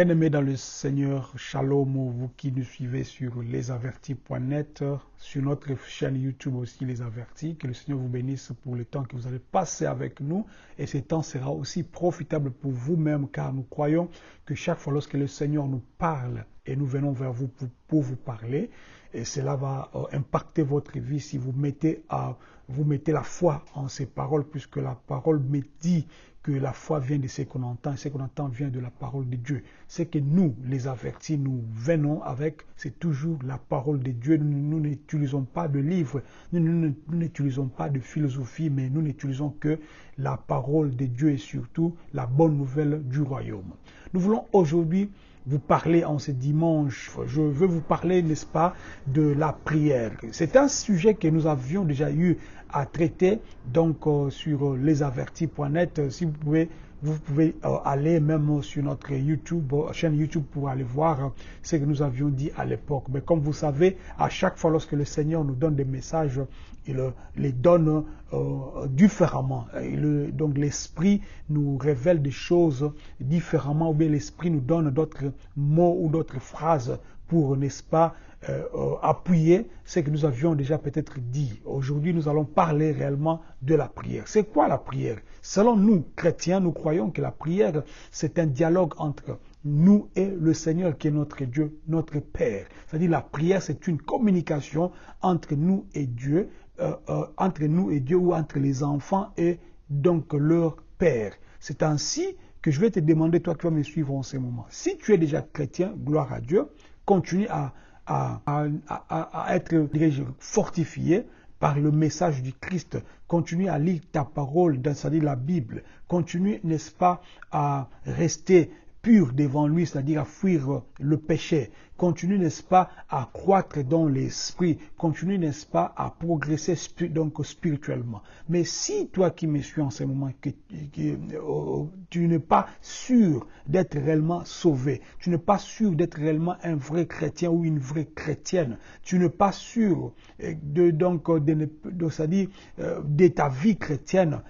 Bien-aimés dans le Seigneur, shalom, vous qui nous suivez sur lesavertis.net, sur notre chaîne YouTube aussi Les Avertis, que le Seigneur vous bénisse pour le temps que vous allez passer avec nous. Et ce temps sera aussi profitable pour vous-même car nous croyons que chaque fois lorsque le Seigneur nous parle et nous venons vers vous pour, vous parler, et cela va euh, impacter votre vie si vous mettez, la foi en ces paroles puisque la parole me dit que la foi vient de ce qu'on entend, ce qu'on entend vient de la parole de Dieu. C'est que nous, les avertis, nous venons avec, c'est toujours la parole de Dieu. Nous n'utilisons pas de livres, nous n'utilisons pas de philosophie, mais nous n'utilisons que la parole de Dieu et surtout la bonne nouvelle du royaume. Nous voulons aujourd'hui vous parler en ce dimanche. Je veux vous parler, n'est-ce pas, de la prière. C'est un sujet que nous avions déjà eu à traiter donc euh, sur lesavertis.net. Si vous pouvez vous pouvez euh, aller même sur notre YouTube, euh, chaîne YouTube pour aller voir ce que nous avions dit à l'époque. Mais comme vous savez, à chaque fois lorsque le Seigneur nous donne des messages, il les donne différemment. donc l'Esprit nous révèle des choses différemment ou bien l'Esprit nous donne d'autres mots ou d'autres phrases pour, n'est-ce pas, euh, euh, appuyer ce que nous avions déjà peut-être dit. Aujourd'hui, nous allons parler réellement de la prière. C'est quoi la prière? Selon nous, chrétiens, nous croyons que la prière, c'est un dialogue entre nous et le Seigneur qui est notre Dieu, notre Père. C'est-à-dire la prière, c'est une communication entre nous et Dieu, euh, entre nous et Dieu ou entre les enfants et donc leur Père. C'est ainsi que je vais te demander, toi qui vas me suivre en ce moment. Si tu es déjà chrétien, gloire à Dieu, continue à, être fortifié par le message du Christ. Continue à lire ta parole, c'est-à-dire la Bible. Continue, n'est-ce pas, à rester pur devant lui, c'est-à-dire à fuir le péché. Continue, n'est-ce pas, à croître dans l'esprit. Continue, n'est-ce pas, à progresser donc spirituellement. Mais si toi qui me suis en ce moment, que, euh, tu n'es pas sûr d'être réellement sauvé, tu n'es pas sûr d'être réellement un vrai chrétien ou une vraie chrétienne, tu n'es pas sûr euh, de donc de, de, euh, de ta vie chrétienne,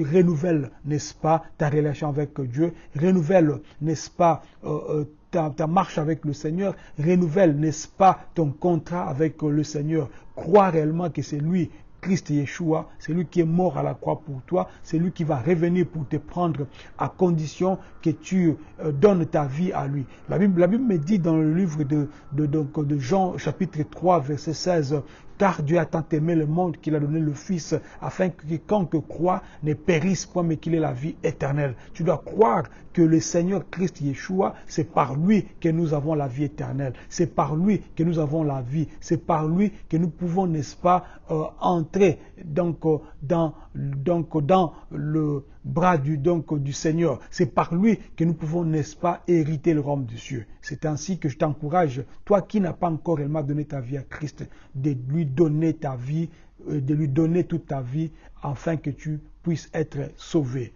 renouvelle, n'est-ce pas, ta relation avec Dieu, renouvelle, n'est-ce pas, euh, euh, ta, marche avec le Seigneur, renouvelle, n'est-ce pas, ton contrat avec le Seigneur. Crois réellement que c'est lui Christ Yeshua, c'est lui qui est mort à la croix pour toi, c'est lui qui va revenir pour te prendre à condition que tu euh, donnes ta vie à lui. La Bible, la Bible me dit dans le livre de, de, de Jean chapitre 3 verset 16 car Dieu a tant aimé le monde qu'il a donné le Fils, afin que quiconque croit ne périsse point, mais qu'il ait la vie éternelle. Tu dois croire que le Seigneur Christ Yeshua, c'est par lui que nous avons la vie éternelle. C'est par lui que nous avons la vie. C'est par lui que nous pouvons, n'est-ce pas, euh, entrer donc, euh, dans, donc, dans le bras du, donc, du Seigneur. C'est par lui que nous pouvons, n'est-ce pas, hériter le royaume des cieux. C'est ainsi que je t'encourage, toi qui n'as pas encore réellement donné ta vie à Christ, de lui donner ta vie, euh, de lui donner toute ta vie, afin que tu puisses être sauvé.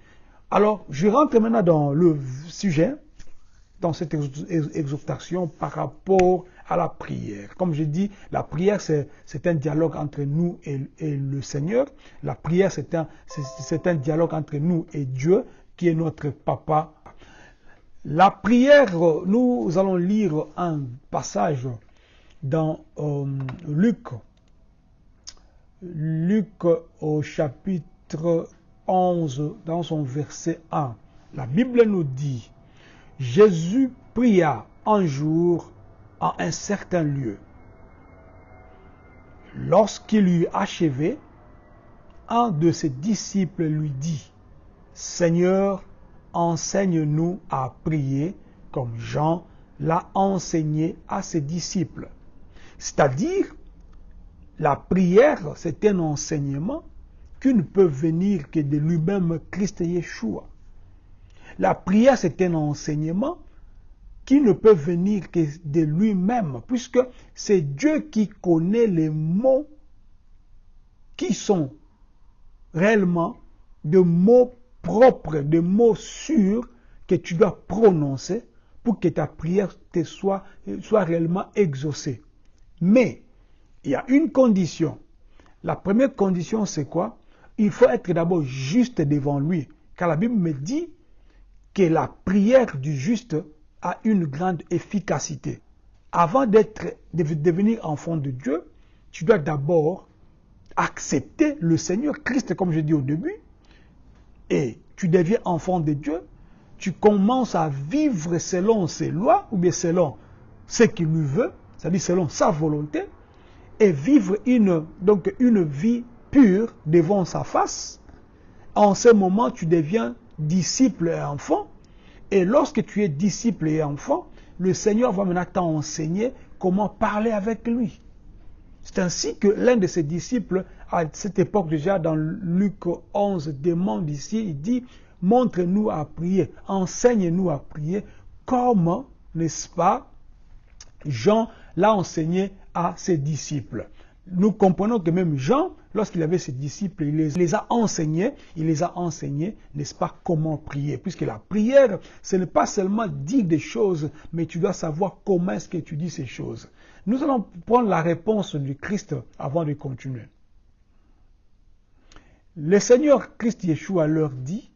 Alors, je rentre maintenant dans le sujet, dans cette exhortation par rapport à la prière. Comme je dis, la prière, c'est un dialogue entre nous et, le Seigneur. La prière, c'est un, dialogue entre nous et Dieu, qui est notre papa. La prière, nous allons lire un passage dans euh, Luc, Luc au chapitre 11, dans son verset 1. La Bible nous dit, Jésus pria un jour un certain lieu. Lorsqu'il eut achevé, un de ses disciples lui dit, Seigneur, enseigne-nous à prier comme Jean l'a enseigné à ses disciples. C'est-à-dire, la prière, c'est un enseignement qui ne peut venir que de lui-même Christ Yeshua. La prière, c'est un enseignement qui ne peut venir que de lui-même, puisque c'est Dieu qui connaît les mots qui sont réellement de mots propres, de mots sûrs que tu dois prononcer pour que ta prière soit, soit réellement exaucée. Mais il y a une condition. La première condition, c'est quoi? Il faut être d'abord juste devant lui. Car la Bible me dit que la prière du juste a une grande efficacité. Avant d'être, de devenir enfant de Dieu, tu dois d'abord accepter le Seigneur Christ, comme je dis au début, et tu deviens enfant de Dieu, tu commences à vivre selon ses lois ou bien selon ce qu'il lui veut, c'est-à-dire selon sa volonté, et vivre une, donc une vie pure devant sa face. En ce moment, tu deviens disciple et enfant. Et lorsque tu es disciple et enfant, le Seigneur va maintenant t'enseigner comment parler avec lui. C'est ainsi que l'un de ses disciples, à cette époque déjà, dans Luc 11, demande ici, il dit, montre-nous à prier, enseigne-nous à prier, comme, n'est-ce pas, Jean l'a enseigné à ses disciples. Nous comprenons que même Jean, lorsqu'il avait ses disciples, il les, a enseignés, il les a enseignés, n'est-ce pas, comment prier. Puisque la prière, ce n'est pas seulement dire des choses, mais tu dois savoir comment est-ce que tu dis ces choses. Nous allons prendre la réponse du Christ avant de continuer. Le Seigneur Christ Yeshua leur dit,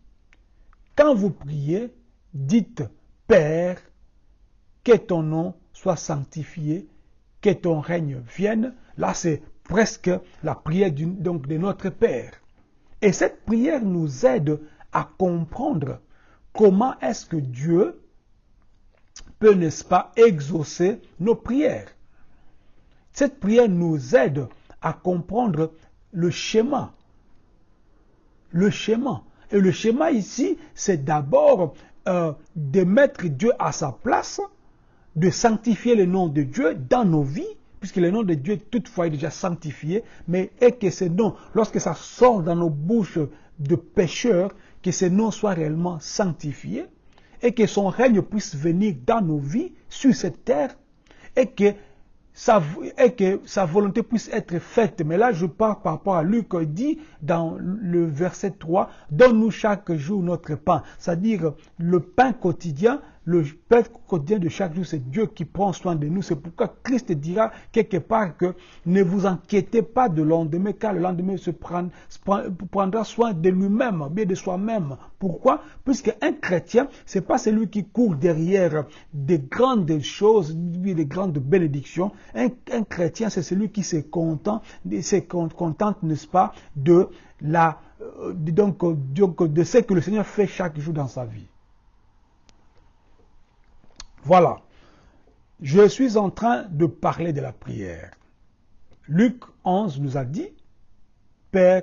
quand vous priez, dites Père, que ton nom soit sanctifié, que ton règne vienne. Là, c'est presque la prière donc de notre Père. Et cette prière nous aide à comprendre comment est-ce que Dieu peut, n'est-ce pas, exaucer nos prières. Cette prière nous aide à comprendre le schéma. Le schéma. Et le schéma ici, c'est d'abord euh, de mettre Dieu à sa place, de sanctifier le nom de Dieu dans nos vies, puisque le nom de Dieu toutefois est déjà sanctifié, mais et que ce nom, lorsque ça sort dans nos bouches de pécheurs, que ce nom soit réellement sanctifié, et que son règne puisse venir dans nos vies, sur cette terre, et que et que sa volonté puisse être faite. Mais là, je parle par rapport à Luc, dit dans le verset 3, donne-nous chaque jour notre pain. C'est-à-dire le pain quotidien, le pain quotidien de chaque jour, c'est Dieu qui prend soin de nous. C'est pourquoi Christ dira quelque part que ne vous inquiétez pas de lendemain, car le lendemain se prendra soin de lui-même, bien de soi-même. Pourquoi? Puisque un chrétien, c'est pas celui qui court derrière des grandes choses, des grandes bénédictions. Un, chrétien, c'est celui qui se contente, n'est-ce pas, de la, euh, donc, de ce que le Seigneur fait chaque jour dans sa vie. Voilà. Je suis en train de parler de la prière. Luc 11 nous a dit, Père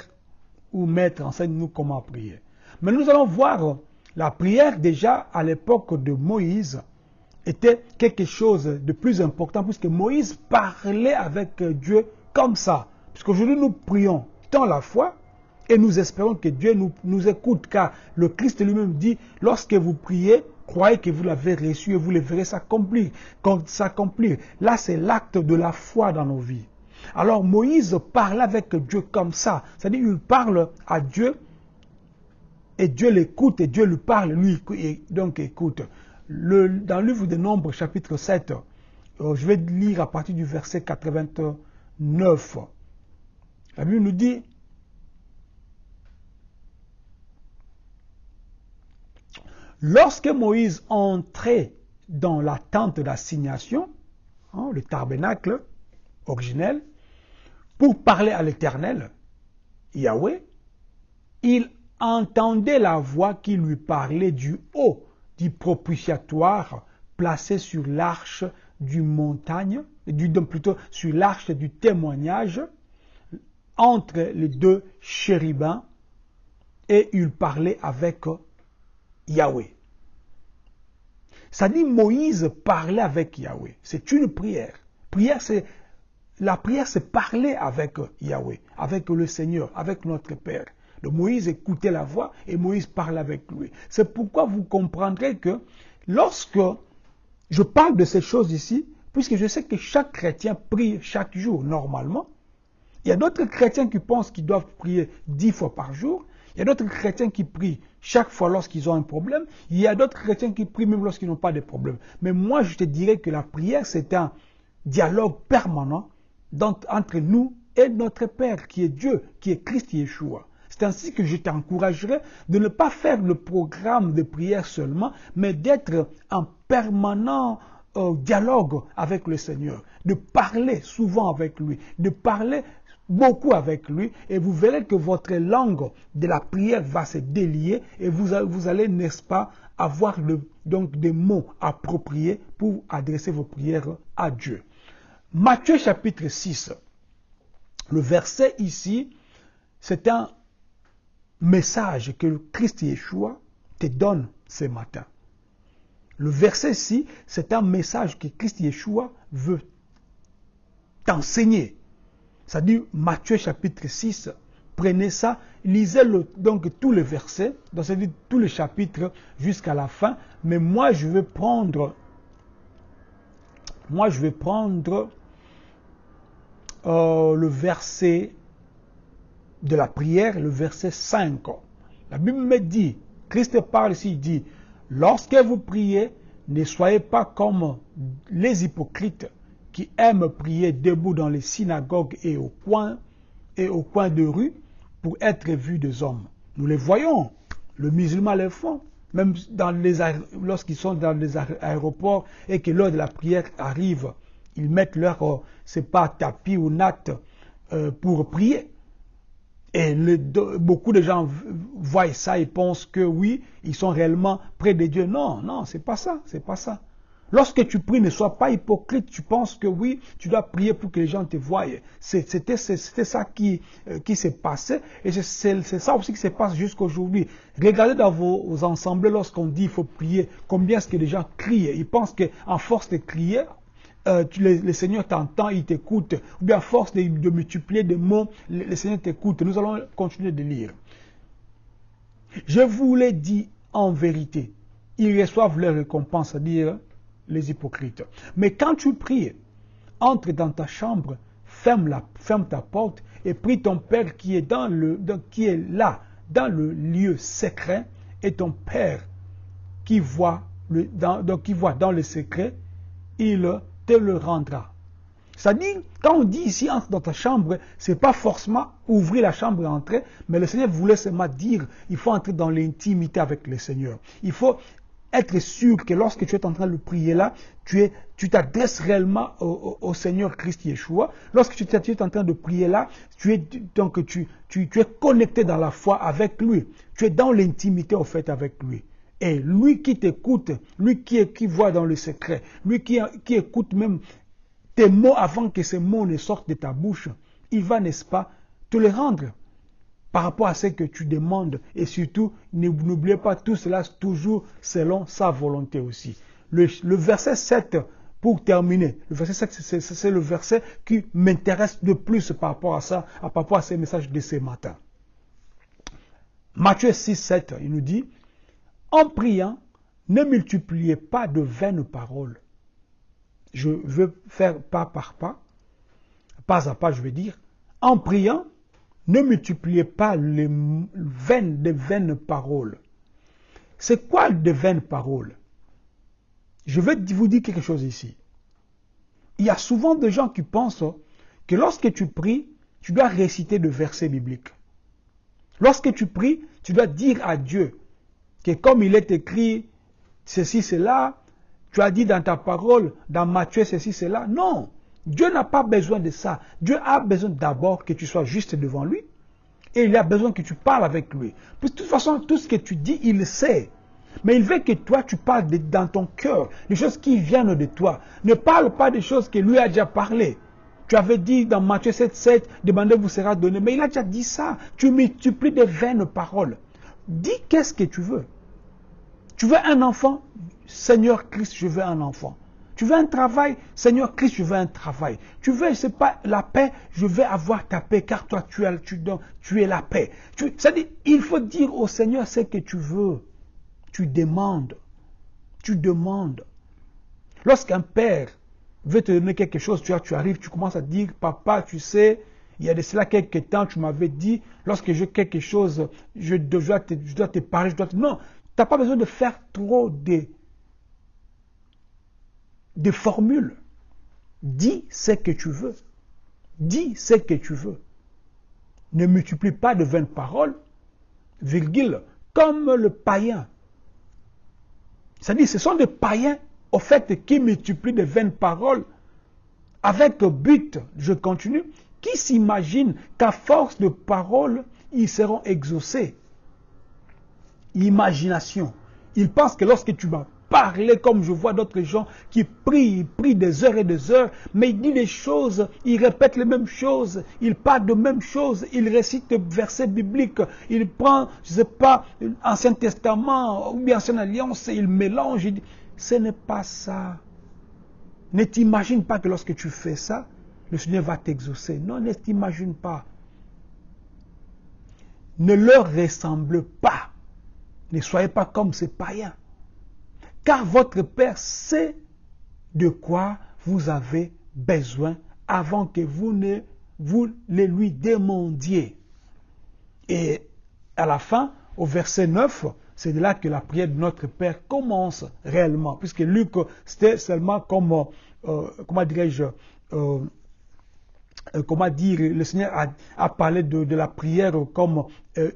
ou Maître, enseigne-nous comment prier. Mais nous allons voir la prière déjà à l'époque de Moïse était quelque chose de plus important puisque Moïse parlait avec Dieu comme ça. Puisqu'aujourd'hui nous prions dans la foi et nous espérons que Dieu nous écoute car le Christ lui-même dit lorsque vous priez, croyez que vous l'avez reçu et vous le verrez s'accomplir. Là, c'est l'acte de la foi dans nos vies. Alors Moïse parle avec Dieu comme ça. C'est-à-dire, il parle à Dieu et Dieu l'écoute et Dieu lui parle, lui donc écoute. Dans le livre de Nombres, chapitre 7, euh, je vais lire à partir du verset 89. La Bible nous dit, Lorsque Moïse entrait dans la tente d'assignation, hein, le tabernacle originel, pour parler à l'Éternel, Yahweh, il entendait la voix qui lui parlait du haut du propitiatoire placé sur l'arche du montagne, plutôt sur l'arche du témoignage, entre les deux chérubins, et il parlait avec Yahweh. Ça dit Moïse parlait avec Yahweh. C'est une prière. Prière, la prière, c'est parler avec Yahweh, avec le Seigneur, avec notre Père. Moïse écoutait la voix et Moïse parlait avec lui. C'est pourquoi vous comprendrez que lorsque je parle de ces choses ici, puisque je sais que chaque chrétien prie chaque jour normalement, il y a d'autres chrétiens qui pensent qu'ils doivent prier dix fois par jour, il y a d'autres chrétiens qui prient chaque fois lorsqu'ils ont un problème. Il y a d'autres chrétiens qui prient même lorsqu'ils n'ont pas de problème. Mais moi, je te dirais que la prière, c'est un dialogue permanent entre nous et notre Père, qui est Dieu, qui est Christ Yeshua. C'est ainsi que je t'encouragerai de ne pas faire le programme de prière seulement, mais d'être en permanent euh, dialogue avec le Seigneur, de parler souvent avec lui, de parler beaucoup avec lui et vous verrez que votre langue de la prière va se délier et vous, allez, n'est-ce pas, avoir donc des mots appropriés pour adresser vos prières à Dieu. Matthieu chapitre 6, le verset ici, c'est un message que Christ Yeshua te donne ce matin. Le verset ici, c'est un message que Christ Yeshua veut t'enseigner. Ça dit Matthieu chapitre 6. Prenez ça, lisez donc tous les versets, donc ça dit tous les chapitres jusqu'à la fin. Mais moi, je vais prendre, moi, je vais prendre euh, le verset de la prière, le verset 5. La Bible me dit, Christ parle ici, il dit, lorsque vous priez, ne soyez pas comme les hypocrites qui aiment prier debout dans les synagogues et au coin, et au coin de rue pour être vus des hommes. Nous les voyons. Le musulman les font. Même lorsqu'ils sont dans les aéroports et que l'heure de la prière arrive, ils mettent leur, euh, c'est pas tapis ou natte euh, pour prier. Et beaucoup de gens voient ça et pensent que oui, ils sont réellement près de Dieu. Non, non, c'est pas ça, c'est pas ça. Lorsque tu pries, ne sois pas hypocrite. Tu penses que oui, tu dois prier pour que les gens te voient. C'était ça qui, euh, qui s'est passé. Et c'est ça aussi qui se passe jusqu'aujourd'hui. Regardez dans vos, ensembles lorsqu'on dit il faut prier, combien est-ce que les gens crient? Ils pensent qu'en force de crier, euh, le, Seigneur t'entend, il t'écoute. Ou bien à force de, multiplier des mots, le, Seigneur t'écoute. Nous allons continuer de lire. Je vous l'ai dit en vérité. Ils reçoivent leur récompense, c'est-à-dire les hypocrites. Mais quand tu pries, entre dans ta chambre, ferme, la, ferme ta porte et prie ton Père qui est, dans le, qui est là, dans le lieu secret, et ton Père qui voit, le, dans, donc qui voit dans le secret, il te le rendra. C'est-à-dire, quand on dit ici, entre dans ta chambre, c'est pas forcément ouvrir la chambre et entrer, mais le Seigneur voulait seulement dire, il faut entrer dans l'intimité avec le Seigneur. Il faut être sûr que lorsque tu es en train de prier là, tu es, tu t'adresses réellement au, Seigneur Christ Yeshua. Lorsque tu, es en train de prier là, tu es, donc tu, tu, es connecté dans la foi avec lui. Tu es dans l'intimité au fait avec lui. Et lui qui t'écoute, lui qui, qui voit dans le secret, lui qui, qui écoute même tes mots avant que ces mots ne sortent de ta bouche, il va, n'est-ce pas, te les rendre par rapport à ce que tu demandes. Et surtout, n'oubliez pas tout cela toujours selon sa volonté aussi. Le, verset 7, pour terminer, le verset 7, c'est le verset qui m'intéresse de plus par rapport à ça, par rapport à ces messages de ce matin. Matthieu 6, 7, il nous dit, en priant, ne multipliez pas de vaines paroles. Je veux faire pas par pas, pas à pas, je vais dire, en priant, ne multipliez pas les vaines paroles. C'est quoi de vaines paroles? Je vais vous dire quelque chose ici. Il y a souvent des gens qui pensent que lorsque tu pries, tu dois réciter de versets bibliques. Lorsque tu pries, tu dois dire à Dieu que comme il est écrit ceci, cela, tu as dit dans ta parole, dans Matthieu, ceci, cela. Non. Dieu n'a pas besoin de ça. Dieu a besoin d'abord que tu sois juste devant lui. Et il a besoin que tu parles avec lui. de toute façon, tout ce que tu dis, il le sait. Mais il veut que toi, tu parles dans ton cœur, des choses qui viennent de toi. Ne parle pas des choses que lui a déjà parlé. Tu avais dit dans Matthieu 7, 7, demandez vous sera donné. Mais il a déjà dit ça. Tu multiplies des vaines paroles. Dis qu'est-ce que tu veux. Tu veux un enfant? Seigneur Christ, je veux un enfant. Tu veux un travail Seigneur Christ, je veux un travail. Tu veux, c'est pas la paix, je vais avoir ta paix, car toi, tu tu es la paix. C'est-à-dire, il faut dire au Seigneur ce que tu veux. Tu demandes. Tu demandes. Lorsqu'un père veut te donner quelque chose, tu, tu arrives, tu commences à dire, papa, tu sais, il y a de cela quelques temps, tu m'avais dit, lorsque j'ai quelque chose, je dois, te, je dois te parler, je dois te... Non, tu n'as pas besoin de faire trop de de formules. Dis ce que tu veux. Dis ce que tu veux. Ne multiplie pas de vaines paroles, virgule, comme le païen. C'est-à-dire, ce sont des païens, au fait, qui multiplient de vaines paroles avec but, je continue, qui s'imaginent qu'à force de paroles, ils seront exaucés. Imagination. Ils pensent que lorsque tu vas parler comme je vois d'autres gens qui prient, ils prient des heures et des heures, mais ils disent des choses, ils répètent les mêmes choses, ils parlent de mêmes choses, ils récitent des versets bibliques, ils prennent, je ne sais pas, Ancien Testament ou bien Alliance, ils mélangent. Ce n'est pas ça. Ne t'imagine pas que lorsque tu fais ça, le Seigneur va t'exaucer. Non, ne t'imagine pas. Ne leur ressemble pas. Ne soyez pas comme ces païens. Car votre Père sait de quoi vous avez besoin avant que vous ne vous les lui demandiez. Et à la fin, au verset 9, c'est de là que la prière de notre Père commence réellement. Puisque Luc, c'était seulement comme, euh, comment dirais-je, euh, euh, comment dire, le Seigneur a, parlé de, la prière comme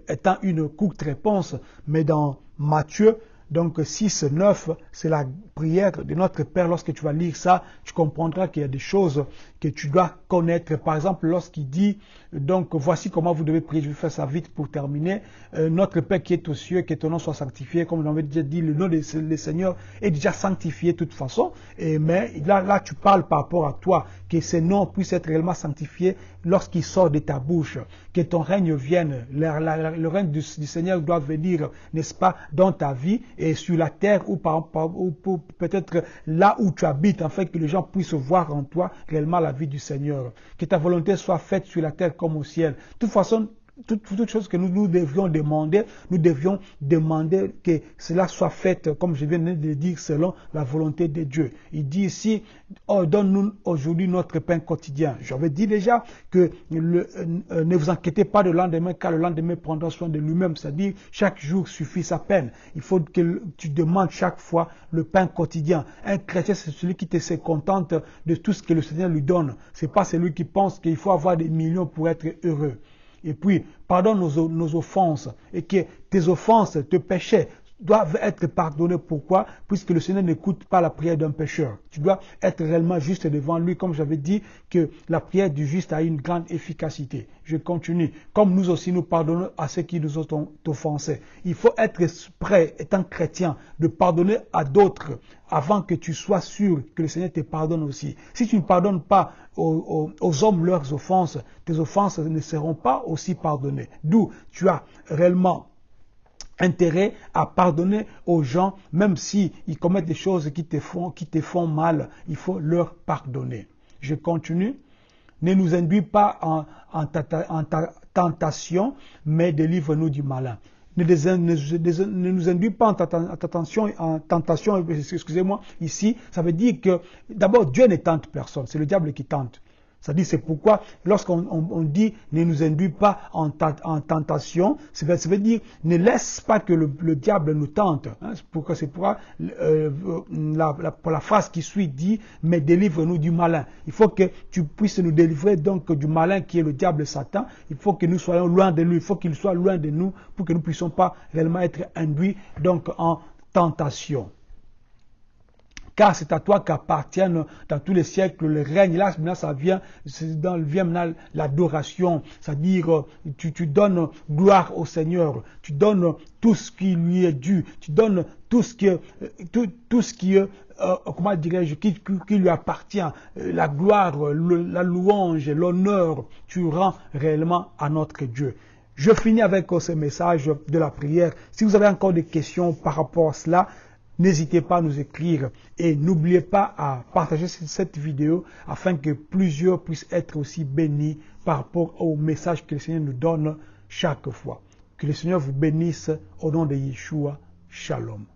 étant une courte réponse. Mais dans Matthieu, donc 6, 9, c'est la prière de notre Père. Lorsque tu vas lire ça, tu comprendras qu'il y a des choses que tu dois connaître. Par exemple, lorsqu'il dit, donc voici comment vous devez prier, je vais faire ça vite pour terminer. Euh, notre Père qui est aux cieux, que ton nom soit sanctifié, comme l'avait déjà dit, le nom du Seigneur est déjà sanctifié de toute façon. Et, mais là, là, tu parles par rapport à toi, que ce nom puisse être réellement sanctifié lorsqu'il sort de ta bouche, que ton règne vienne. Le, règne du, Seigneur doit venir, n'est-ce pas, dans ta vie et sur la terre ou, ou peut-être là où tu habites, afin que les gens puissent voir en toi réellement la vie du Seigneur. Que ta volonté soit faite sur la terre comme au ciel. De toute façon, toute, toute chose que nous, nous devions demander, nous devions demander que cela soit fait, comme je viens de dire, selon la volonté de Dieu. Il dit ici, oh, donne-nous aujourd'hui notre pain quotidien. J'avais dit déjà que le, euh, ne vous inquiétez pas de lendemain, car le lendemain prendra soin de lui-même. C'est-à-dire, chaque jour suffit sa peine. Il faut que tu demandes chaque fois le pain quotidien. Un chrétien, c'est celui qui te se contente de tout ce que le Seigneur lui donne. C'est pas celui qui pense qu'il faut avoir des millions pour être heureux et puis pardonne nos, offenses, et que tes offenses, tes péchés doivent être pardonnés. Pourquoi? Puisque le Seigneur n'écoute pas la prière d'un pécheur. Tu dois être réellement juste devant lui, comme j'avais dit que la prière du juste a une grande efficacité. Je continue. Comme nous aussi nous pardonnons à ceux qui nous ont offensés. Il faut être prêt, étant chrétien, de pardonner à d'autres avant que tu sois sûr que le Seigneur te pardonne aussi. Si tu ne pardonnes pas aux, hommes leurs offenses, tes offenses ne seront pas aussi pardonnées. D'où tu as réellement intérêt à pardonner aux gens, même s'ils commettent des choses qui te, font, qui te font mal, il faut leur pardonner. Je continue. Ne nous induis pas en, en tentation, mais délivre-nous du malin ne, nous induit pas en tentation excusez-moi, ici, ça veut dire que d'abord Dieu ne tente personne, c'est le diable qui tente. Ça dit, c'est pourquoi lorsqu'on dit ne nous induit pas en, tentation, ça veut, dire ne laisse pas que le, diable nous tente. Hein. c'est pourquoi c'est pourquoi euh, la, la, phrase qui suit dit mais délivre-nous du malin. Il faut que tu puisses nous délivrer donc du malin qui est le diable Satan. Il faut que nous soyons loin de lui. Il faut qu'il soit loin de nous pour que nous puissions pas réellement être induits donc en tentation car c'est à toi qu'appartiennent dans tous les siècles le règne. Là, maintenant, ça vient, dans, vient maintenant l'adoration, c'est-à-dire euh, tu, tu donnes gloire au Seigneur, tu donnes tout ce qui lui est dû, tu donnes tout ce qui, euh, tout, tout ce qui, euh, comment dirais-je, qui, qui, lui appartient, la gloire, la louange, l'honneur, tu rends réellement à notre Dieu. Je finis avec ce message de la prière. Si vous avez encore des questions par rapport à cela, N'hésitez pas à nous écrire et n'oubliez pas à partager cette vidéo afin que plusieurs puissent être aussi bénis par rapport au message que le Seigneur nous donne chaque fois. Que le Seigneur vous bénisse au nom de Yeshua. Shalom.